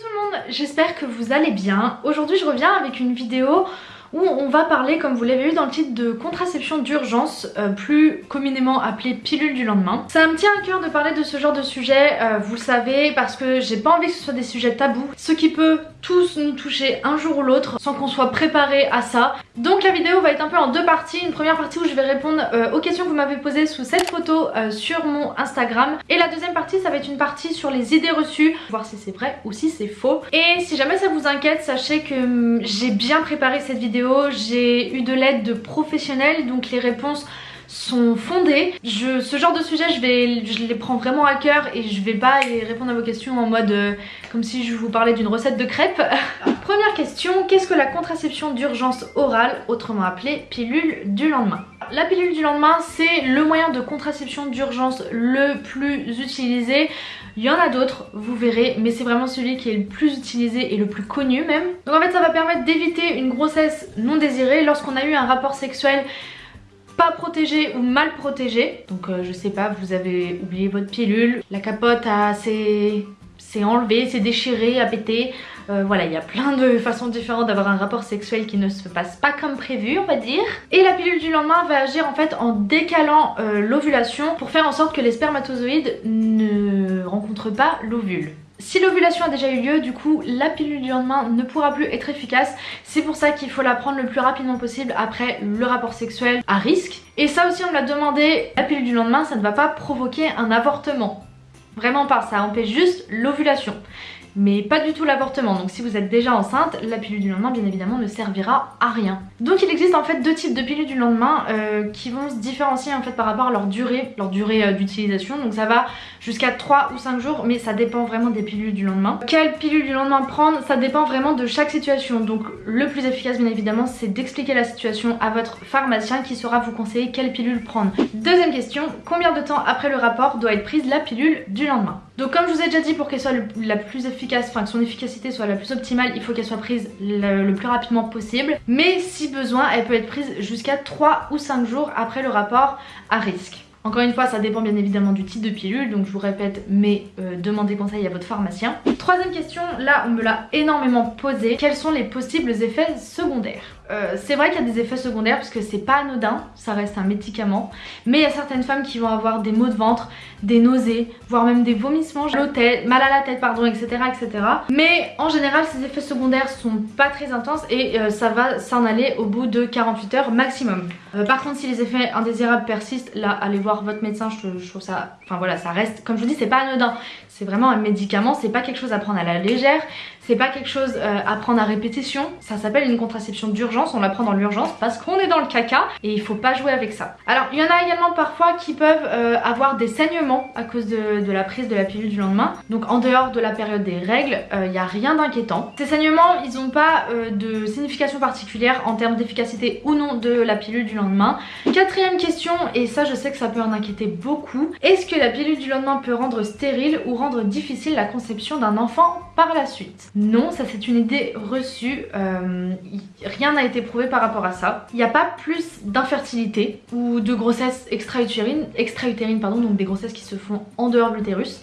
Tout le monde, j'espère que vous allez bien. Aujourd'hui je reviens avec une vidéo où on va parler, comme vous l'avez vu dans le titre, de contraception d'urgence, euh, plus communément appelée pilule du lendemain. Ça me tient à cœur de parler de ce genre de sujet, euh, vous le savez, parce que j'ai pas envie que ce soit des sujets tabous, ce qui peut tous nous toucher un jour ou l'autre sans qu'on soit préparé à ça. Donc la vidéo va être un peu en deux parties, une première partie où je vais répondre euh, aux questions que vous m'avez posées sous cette photo sur mon Instagram, et la deuxième partie ça va être une partie sur les idées reçues, voir si c'est vrai ou si c'est faux. Et si jamais ça vous inquiète, sachez que hum, j'ai bien préparé cette vidéo j'ai eu de l'aide de professionnels donc les réponses sont fondées. Je, ce genre de sujet, je, vais, je les prends vraiment à cœur et je vais pas répondre à vos questions en mode euh, comme si je vous parlais d'une recette de crêpes. Première question, qu'est-ce que la contraception d'urgence orale, autrement appelée pilule du lendemain? La pilule du lendemain, c'est le moyen de contraception d'urgence le plus utilisé. Il y en a d'autres, vous verrez, mais c'est vraiment celui qui est le plus utilisé et le plus connu même. Donc en fait ça va permettre d'éviter une grossesse non désirée lorsqu'on a eu un rapport sexuel pas protégé ou mal protégé. Donc euh, je sais pas, vous avez oublié votre pilule, la capote s'est enlevée, s'est déchirée, a pété. Euh, voilà, il y a plein de façons différentes d'avoir un rapport sexuel qui ne se passe pas comme prévu, on va dire. Et la pilule du lendemain va agir en fait en décalant euh, l'ovulation pour faire en sorte que les spermatozoïdes ne rencontrent pas l'ovule. Si l'ovulation a déjà eu lieu, du coup, la pilule du lendemain ne pourra plus être efficace. C'est pour ça qu'il faut la prendre le plus rapidement possible après le rapport sexuel à risque. Et ça aussi, on me l'a demandé, la pilule du lendemain, ça ne va pas provoquer un avortement. Vraiment pas, ça empêche juste l'ovulation mais pas du tout l'avortement. Donc si vous êtes déjà enceinte, la pilule du lendemain bien évidemment ne servira à rien. Donc il existe en fait deux types de pilules du lendemain euh, qui vont se différencier en fait par rapport à leur durée, leur durée euh, d'utilisation. Donc ça va jusqu'à 3 ou 5 jours mais ça dépend vraiment des pilules du lendemain. Quelle pilule du lendemain prendre Ça dépend vraiment de chaque situation. Donc le plus efficace bien évidemment c'est d'expliquer la situation à votre pharmacien qui saura vous conseiller quelle pilule prendre. Deuxième question, combien de temps après le rapport doit être prise la pilule du lendemain? Donc comme je vous ai déjà dit pour qu'elle soit la plus efficace enfin que son efficacité soit la plus optimale, il faut qu'elle soit prise le, plus rapidement possible. Mais si besoin, elle peut être prise jusqu'à 3 ou 5 jours après le rapport à risque. Encore une fois, ça dépend bien évidemment du type de pilule, donc je vous répète, mais euh, demandez conseil à votre pharmacien. Troisième question, là on me l'a énormément posé, quels sont les possibles effets secondaires? Euh, c'est vrai qu'il y a des effets secondaires parce que c'est pas anodin, ça reste un médicament, mais il y a certaines femmes qui vont avoir des maux de ventre, des nausées, voire même des vomissements, mal à la tête, pardon, etc. etc. Mais en général, ces effets secondaires sont pas très intenses et euh, ça va s'en aller au bout de 48 heures maximum. Euh, par contre, si les effets indésirables persistent, là, allez voir votre médecin, je, je trouve ça... Enfin voilà, ça reste, comme je vous dis, c'est pas anodin. C'est vraiment un médicament, c'est pas quelque chose à prendre à la légère, c'est pas quelque chose euh, à prendre à répétition. Ça s'appelle une contraception d'urgence, on la prend dans l'urgence parce qu'on est dans le caca et il faut pas jouer avec ça. Alors il y en a également parfois qui peuvent euh, avoir des saignements à cause de, la prise de la pilule du lendemain. Donc en dehors de la période des règles, il euh, n'y a rien d'inquiétant. Ces saignements, ils n'ont pas de signification particulière en termes d'efficacité ou non de la pilule du lendemain. Quatrième question, et ça je sais que ça peut en inquiéter beaucoup, est-ce que la pilule du lendemain peut rendre stérile ou rendre difficile la conception d'un enfant par la suite? Non, ça c'est une idée reçue, euh, rien n'a été prouvé par rapport à ça. Il n'y a pas plus d'infertilité ou de grossesse extra-utérine, extra-utérine pardon, donc des grossesses qui se font en dehors de l'utérus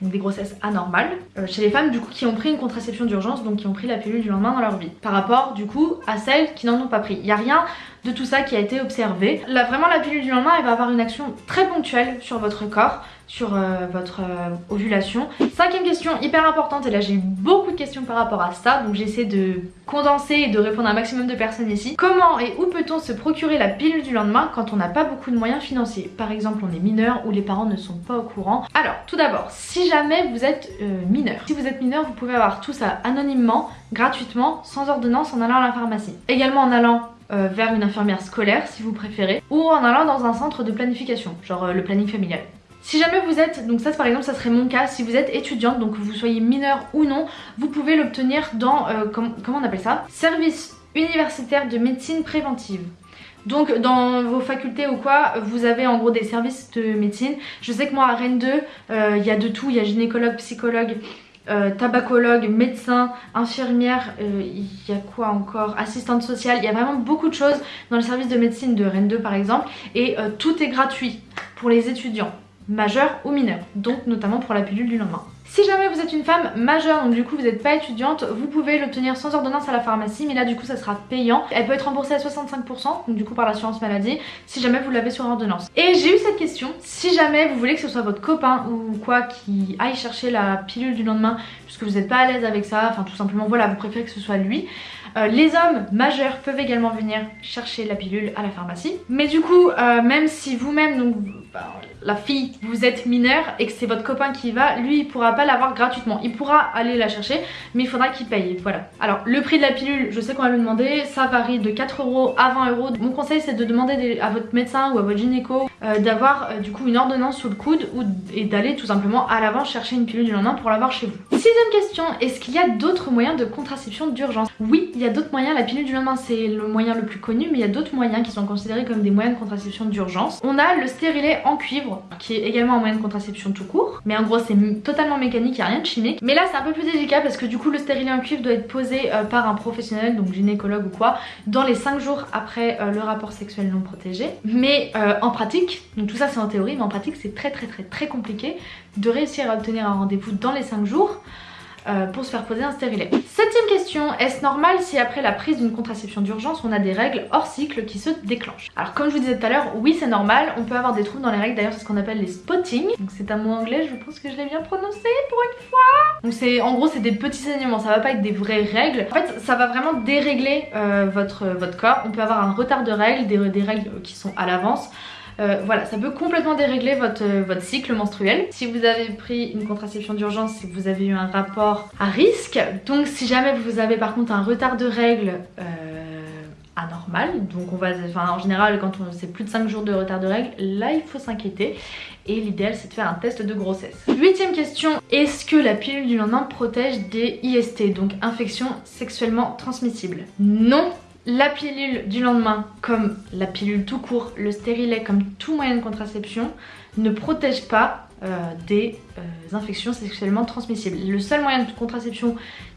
donc des grossesses anormales, euh, chez les femmes du coup qui ont pris une contraception d'urgence, donc qui ont pris la pilule du lendemain dans leur vie, par rapport du coup à celles qui n'en ont pas pris. Il n'y a rien de tout ça qui a été observé. Là vraiment la pilule du lendemain elle va avoir une action très ponctuelle sur votre corps, sur euh, votre euh, ovulation. Cinquième question hyper importante et là j'ai eu beaucoup de questions par rapport à ça donc j'essaie de condenser et de répondre à un maximum de personnes ici. Comment et où peut-on se procurer la pilule du lendemain quand on n'a pas beaucoup de moyens financiers? Par exemple on est mineur ou les parents ne sont pas au courant. Alors tout d'abord si jamais vous êtes euh, mineur, si vous êtes mineur vous pouvez avoir tout ça anonymement, gratuitement, sans ordonnance en allant à la pharmacie. Également en allant vers une infirmière scolaire si vous préférez ou en allant dans un centre de planification genre le planning familial. Si jamais vous êtes, donc ça par exemple ça serait mon cas, si vous êtes étudiante, donc que vous soyez mineur ou non, vous pouvez l'obtenir dans, euh, comment on appelle ça? Service universitaire de médecine préventive. Donc dans vos facultés ou quoi, vous avez en gros des services de médecine. Je sais que moi à Rennes 2, euh, il y a de tout, il y a gynécologue, psychologue, euh, tabacologue, médecin, infirmière, il y a quoi encore? Assistante sociale, il y a vraiment beaucoup de choses dans le service de médecine de Rennes 2 par exemple. Et tout est gratuit pour les étudiants majeur ou mineur, donc notamment pour la pilule du lendemain. Si jamais vous êtes une femme majeure, donc du coup vous n'êtes pas étudiante, vous pouvez l'obtenir sans ordonnance à la pharmacie, mais là du coup ça sera payant. Elle peut être remboursée à 65%, donc du coup par l'assurance maladie, si jamais vous l'avez sur ordonnance. Et j'ai eu cette question, si jamais vous voulez que ce soit votre copain ou quoi qui aille chercher la pilule du lendemain, puisque vous n'êtes pas à l'aise avec ça, enfin tout simplement voilà, vous préférez que ce soit lui, euh, les hommes majeurs peuvent également venir chercher la pilule à la pharmacie. Mais du coup, euh, même si vous-même, donc la fille, vous êtes mineur et que c'est votre copain qui y va, lui il pourra pas l'avoir gratuitement. Il pourra aller la chercher, mais il faudra qu'il paye. Voilà. Alors le prix de la pilule, je sais qu'on va le demander, ça varie de 4 euros à 20 euros. Mon conseil c'est de demander à votre médecin ou à votre gynéco euh, d'avoir du coup une ordonnance sous le coude ou, et d'aller tout simplement à l'avance chercher une pilule du lendemain pour l'avoir chez vous. Sixième question, est-ce qu'il y a d'autres moyens de contraception d'urgence? Oui, il y a d'autres moyens, la pilule du lendemain c'est le moyen le plus connu mais il y a d'autres moyens qui sont considérés comme des moyens de contraception d'urgence. On a le stérilet en cuivre qui est également un moyen de contraception tout court mais en gros c'est totalement mécanique, il n'y a rien de chimique. Mais là c'est un peu plus délicat parce que du coup le stérilet en cuivre doit être posé euh, par un professionnel donc gynécologue ou quoi dans les 5 jours après euh, le rapport sexuel non protégé. Mais euh, en pratique, donc tout ça c'est en théorie mais en pratique c'est très très très très compliqué de réussir à obtenir un rendez-vous dans les 5 jours euh, pour se faire poser un stérilet. Septième question, est-ce normal si après la prise d'une contraception d'urgence on a des règles hors cycle qui se déclenchent? Alors comme je vous disais tout à l'heure, oui c'est normal, on peut avoir des troubles dans les règles, d'ailleurs c'est ce qu'on appelle les spotting. Donc c'est un mot anglais, je pense que je l'ai bien prononcé pour une fois. Donc c'est en gros c'est des petits saignements, ça va pas être des vraies règles. En fait ça va vraiment dérégler euh, votre, corps, on peut avoir un retard de règles, des règles qui sont à l'avance. Euh, voilà, ça peut complètement dérégler votre, euh, votre cycle menstruel. Si vous avez pris une contraception d'urgence, c'est que vous avez eu un rapport à risque. Donc si jamais vous avez par contre un retard de règles... Euh, anormal donc on va enfin en général quand on c'est plus de 5 jours de retard de règles là il faut s'inquiéter. Et l'idéal c'est de faire un test de grossesse. Huitième question. Est-ce que la pilule du lendemain protège des IST donc infections sexuellement transmissibles? Non la pilule du lendemain, comme la pilule tout court, le stérilet, comme tout moyen de contraception, ne protège pas euh, des euh, infections sexuellement transmissibles. Le seul moyen de contraception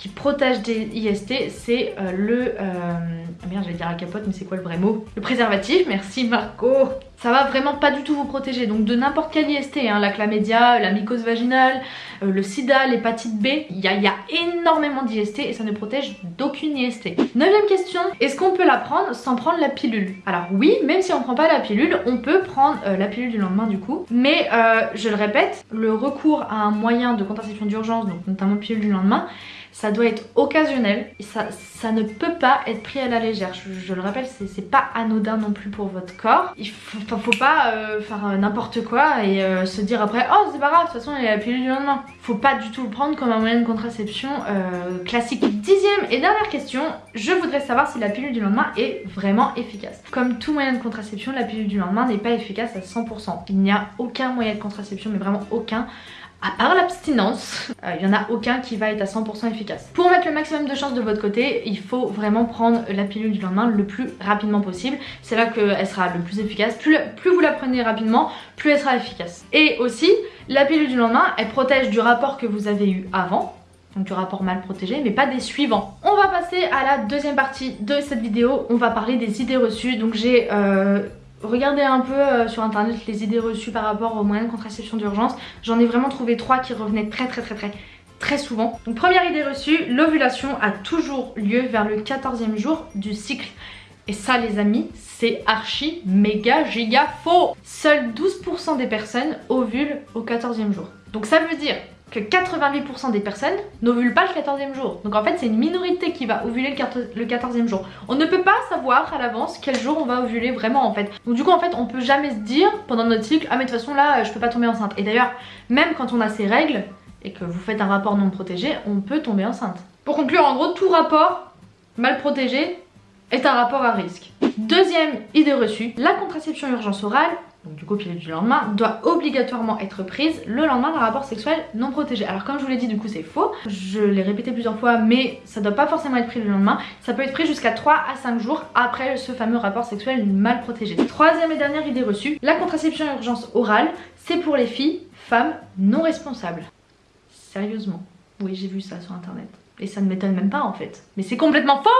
qui protège des IST, c'est euh, le... Ah merde, j'allais dire la capote, mais c'est quoi le vrai mot? Le préservatif, merci Marco ça va vraiment pas du tout vous protéger. Donc de n'importe quel IST, hein, la chlamydia, la mycose vaginale, euh, le sida, l'hépatite B, il y, a, énormément d'IST et ça ne protège d'aucune IST. Neuvième question, est-ce qu'on peut la prendre sans prendre la pilule? Alors oui, même si on prend pas la pilule, on peut prendre euh, la pilule du lendemain du coup. Mais euh, je le répète, le recours à un moyen de contraception d'urgence, donc notamment pilule du lendemain, ça doit être occasionnel ça ne peut pas être pris à la légère. Je, le rappelle, c'est pas anodin non plus pour votre corps. Il faut, faut pas euh, faire euh, n'importe quoi et euh, se dire après oh c'est pas grave, de toute façon il y a la pilule du lendemain. Faut pas du tout le prendre comme un moyen de contraception classique. Dixième et dernière question, je voudrais savoir si la pilule du lendemain est vraiment efficace. Comme tout moyen de contraception, la pilule du lendemain n'est pas efficace à 100%. Il n'y a aucun moyen de contraception, mais vraiment aucun à part l'abstinence, il euh, n'y en a aucun qui va être à 100% efficace. Pour mettre le maximum de chance de votre côté, il faut vraiment prendre la pilule du lendemain le plus rapidement possible. C'est là qu'elle sera le plus efficace. Plus, plus vous la prenez rapidement, plus elle sera efficace. Et aussi, la pilule du lendemain, elle protège du rapport que vous avez eu avant, donc du rapport mal protégé, mais pas des suivants. On va passer à la deuxième partie de cette vidéo, on va parler des idées reçues. Donc j'ai euh, regardez un peu euh, sur internet les idées reçues par rapport aux moyens de contraception d'urgence. J'en ai vraiment trouvé trois qui revenaient très très très très très souvent. Donc première idée reçue, l'ovulation a toujours lieu vers le 14e jour du cycle. Et ça les amis, c'est archi méga giga faux Seuls 12% des personnes ovulent au 14e jour. Donc ça veut dire que 88% des personnes n'ovulent pas le 14e jour. Donc en fait c'est une minorité qui va ovuler le 14e jour. On ne peut pas savoir à l'avance quel jour on va ovuler vraiment en fait. Donc du coup en fait on peut jamais se dire pendant notre cycle ah mais de toute façon là je peux pas tomber enceinte. Et d'ailleurs même quand on a ces règles et que vous faites un rapport non protégé on peut tomber enceinte. Pour conclure en gros tout rapport mal protégé est un rapport à risque. Deuxième idée reçue, la contraception urgence orale donc du coup pilule du lendemain, doit obligatoirement être prise le lendemain d'un rapport sexuel non protégé. Alors comme je vous l'ai dit du coup c'est faux, je l'ai répété plusieurs fois mais ça doit pas forcément être pris le lendemain, ça peut être pris jusqu'à 3 à 5 jours après ce fameux rapport sexuel mal protégé. Troisième et dernière idée reçue, la contraception urgence orale c'est pour les filles, femmes non responsables. Sérieusement. Oui, j'ai vu ça sur internet. Et ça ne m'étonne même pas en fait. Mais c'est complètement faux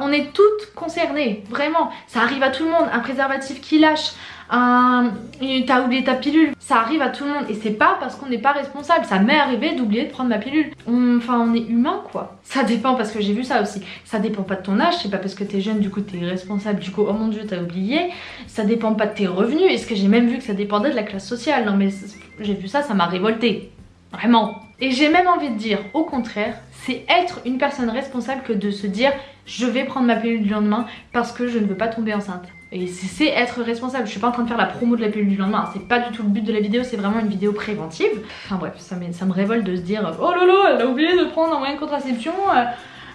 on est toutes concernées, vraiment. Ça arrive à tout le monde. Un préservatif qui lâche, un... t'as oublié ta pilule. Ça arrive à tout le monde. Et c'est pas parce qu'on n'est pas responsable. Ça m'est arrivé d'oublier de prendre ma pilule. Enfin, on est humain quoi. Ça dépend parce que j'ai vu ça aussi. Ça dépend pas de ton âge. C'est pas parce que t'es jeune du coup t'es responsable. Du coup, oh mon dieu, t'as oublié. Ça dépend pas de tes revenus. Est-ce que j'ai même vu que ça dépendait de la classe sociale? Non mais j'ai vu ça, ça m'a révolté. Vraiment. Et j'ai même envie de dire, au contraire, c'est être une personne responsable que de se dire je vais prendre ma pilule du lendemain parce que je ne veux pas tomber enceinte. Et c'est être responsable, je suis pas en train de faire la promo de la pilule du lendemain, c'est pas du tout le but de la vidéo, c'est vraiment une vidéo préventive. Enfin bref, ça, ça me révolte de se dire oh là, elle a oublié de prendre un moyen de contraception. Euh,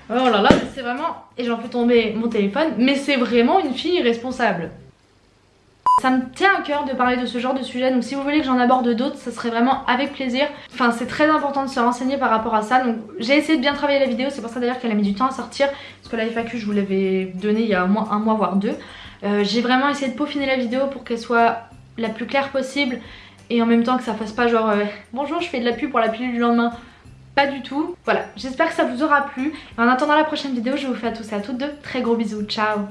oh là là, c'est vraiment... Et j'en fais tomber mon téléphone, mais c'est vraiment une fille responsable. Ça me tient à cœur de parler de ce genre de sujet donc si vous voulez que j'en aborde d'autres ça serait vraiment avec plaisir. Enfin c'est très important de se renseigner par rapport à ça donc j'ai essayé de bien travailler la vidéo c'est pour ça d'ailleurs qu'elle a mis du temps à sortir parce que la FAQ je vous l'avais donné il y a un mois, un mois voire deux. Euh, j'ai vraiment essayé de peaufiner la vidéo pour qu'elle soit la plus claire possible et en même temps que ça fasse pas genre euh, bonjour je fais de la pub pour la pilule du lendemain pas du tout. Voilà, j'espère que ça vous aura plu. En attendant la prochaine vidéo, je vous fais à tous et à toutes de très gros bisous. Ciao